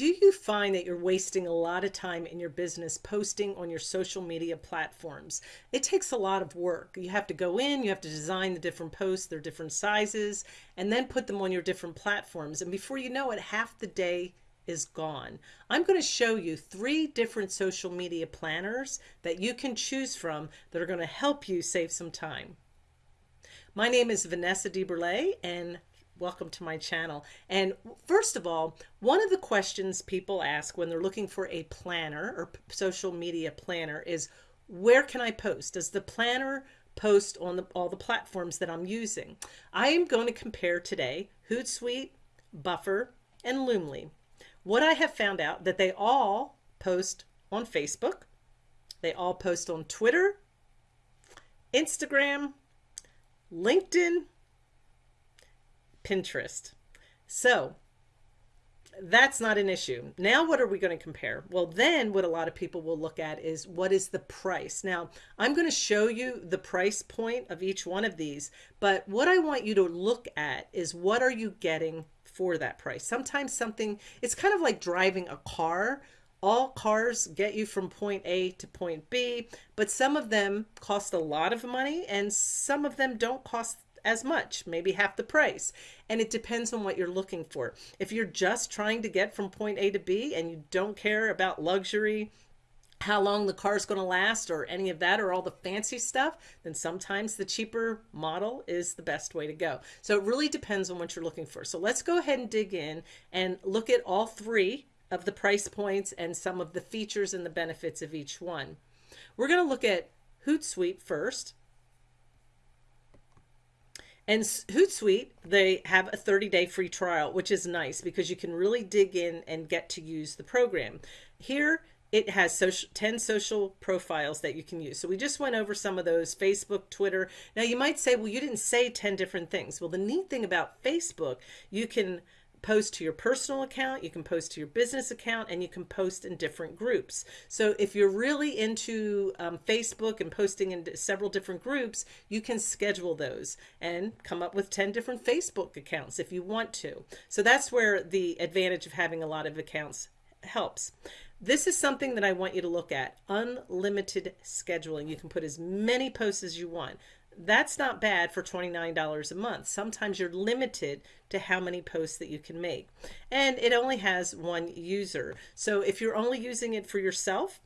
do you find that you're wasting a lot of time in your business posting on your social media platforms? It takes a lot of work. You have to go in, you have to design the different posts, their different sizes, and then put them on your different platforms. And before you know it, half the day is gone. I'm going to show you three different social media planners that you can choose from that are going to help you save some time. My name is Vanessa DeBurle and welcome to my channel. And first of all, one of the questions people ask when they're looking for a planner or social media planner is where can I post? Does the planner post on the, all the platforms that I'm using? I am going to compare today Hootsuite, Buffer, and Loomly. What I have found out that they all post on Facebook, they all post on Twitter, Instagram, LinkedIn, Pinterest. So that's not an issue. Now, what are we going to compare? Well, then what a lot of people will look at is what is the price? Now, I'm going to show you the price point of each one of these, but what I want you to look at is what are you getting for that price? Sometimes something, it's kind of like driving a car. All cars get you from point A to point B, but some of them cost a lot of money and some of them don't cost as much, maybe half the price. And it depends on what you're looking for. If you're just trying to get from point A to B and you don't care about luxury, how long the car is going to last or any of that or all the fancy stuff, then sometimes the cheaper model is the best way to go. So it really depends on what you're looking for. So let's go ahead and dig in and look at all three of the price points and some of the features and the benefits of each one. We're going to look at Hootsuite first. And Hootsuite, they have a 30-day free trial, which is nice because you can really dig in and get to use the program. Here, it has social, 10 social profiles that you can use. So we just went over some of those, Facebook, Twitter. Now you might say, well, you didn't say 10 different things. Well, the neat thing about Facebook, you can post to your personal account, you can post to your business account, and you can post in different groups. So if you're really into um, Facebook and posting in several different groups, you can schedule those and come up with 10 different Facebook accounts if you want to. So that's where the advantage of having a lot of accounts helps. This is something that I want you to look at, unlimited scheduling. You can put as many posts as you want that's not bad for $29 a month. Sometimes you're limited to how many posts that you can make. And it only has one user. So if you're only using it for yourself,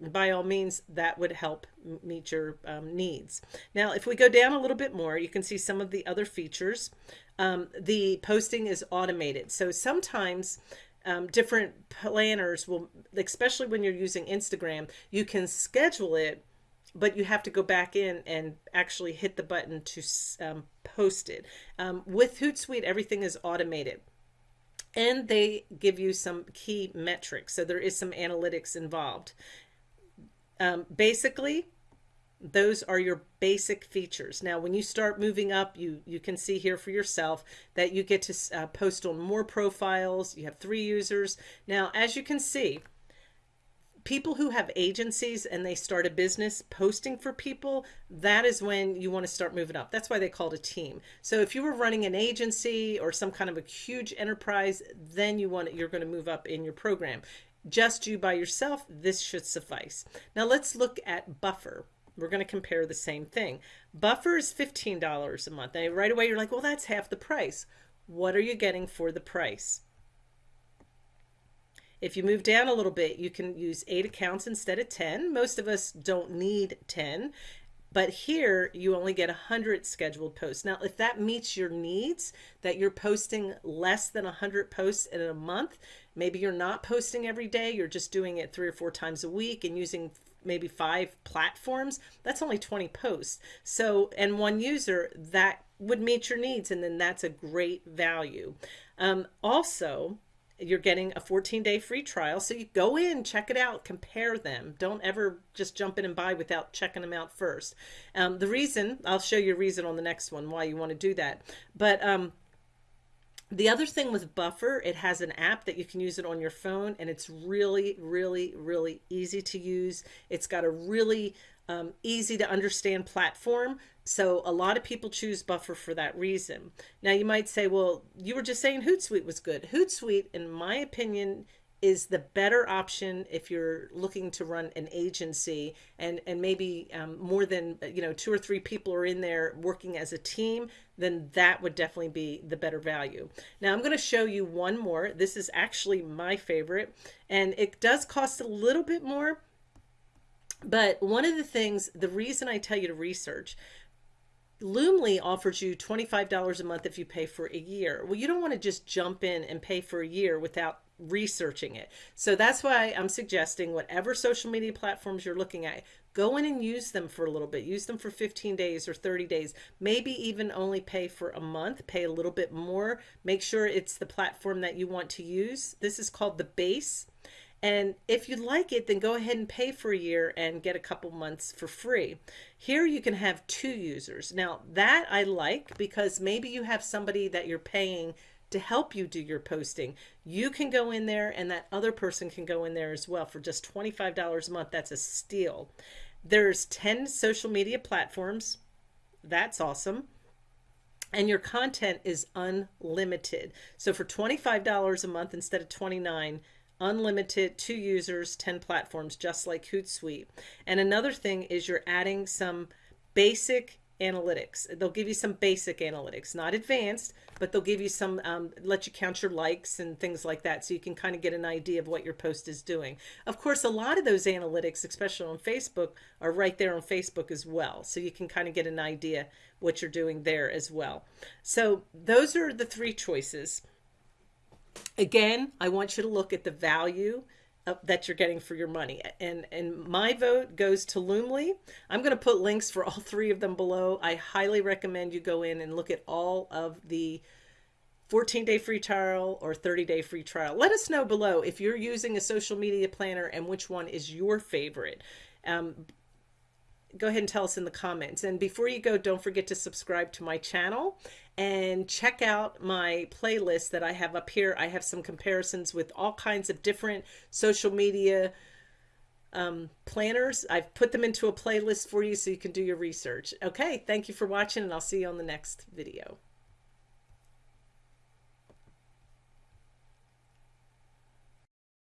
by all means, that would help meet your um, needs. Now, if we go down a little bit more, you can see some of the other features. Um, the posting is automated. So sometimes um, different planners will, especially when you're using Instagram, you can schedule it but you have to go back in and actually hit the button to um, post it. Um, with Hootsuite, everything is automated. And they give you some key metrics. So there is some analytics involved. Um, basically, those are your basic features. Now, when you start moving up, you, you can see here for yourself that you get to uh, post on more profiles. You have three users. Now, as you can see, people who have agencies and they start a business posting for people, that is when you want to start moving up. That's why they call it a team. So if you were running an agency or some kind of a huge enterprise, then you want you're going to move up in your program. Just you by yourself, this should suffice. Now let's look at Buffer. We're going to compare the same thing. Buffer is $15 a month. And right away you're like, well, that's half the price. What are you getting for the price? If you move down a little bit, you can use eight accounts instead of 10. Most of us don't need 10, but here you only get 100 scheduled posts. Now, if that meets your needs, that you're posting less than 100 posts in a month, maybe you're not posting every day, you're just doing it three or four times a week and using maybe five platforms, that's only 20 posts. So, and one user, that would meet your needs, and then that's a great value. Um, also, you're getting a 14 day free trial. So you go in, check it out, compare them. Don't ever just jump in and buy without checking them out first. Um, the reason, I'll show you a reason on the next one why you want to do that. But um, the other thing with Buffer, it has an app that you can use it on your phone and it's really, really, really easy to use. It's got a really um, easy to understand platform. So a lot of people choose Buffer for that reason. Now you might say, well, you were just saying Hootsuite was good. Hootsuite, in my opinion, is the better option if you're looking to run an agency and and maybe um, more than you know two or three people are in there working as a team then that would definitely be the better value now i'm going to show you one more this is actually my favorite and it does cost a little bit more but one of the things the reason i tell you to research Loomly offers you $25 a month if you pay for a year. Well, you don't want to just jump in and pay for a year without researching it. So that's why I'm suggesting whatever social media platforms you're looking at, go in and use them for a little bit. Use them for 15 days or 30 days. Maybe even only pay for a month, pay a little bit more. Make sure it's the platform that you want to use. This is called the base. And if you like it, then go ahead and pay for a year and get a couple months for free. Here you can have two users. Now that I like because maybe you have somebody that you're paying to help you do your posting. You can go in there and that other person can go in there as well for just $25 a month. That's a steal. There's 10 social media platforms. That's awesome and your content is unlimited. So for $25 a month instead of 29, unlimited, two users, 10 platforms, just like Hootsuite. And another thing is you're adding some basic analytics. They'll give you some basic analytics, not advanced, but they'll give you some, um, let you count your likes and things like that. So you can kind of get an idea of what your post is doing. Of course, a lot of those analytics, especially on Facebook, are right there on Facebook as well. So you can kind of get an idea what you're doing there as well. So those are the three choices. Again, I want you to look at the value that you're getting for your money. And, and my vote goes to Loomly. I'm going to put links for all three of them below. I highly recommend you go in and look at all of the 14 day free trial or 30 day free trial. Let us know below if you're using a social media planner and which one is your favorite. Um, go ahead and tell us in the comments. And before you go, don't forget to subscribe to my channel and check out my playlist that I have up here. I have some comparisons with all kinds of different social media um, planners. I've put them into a playlist for you so you can do your research. Okay, thank you for watching and I'll see you on the next video.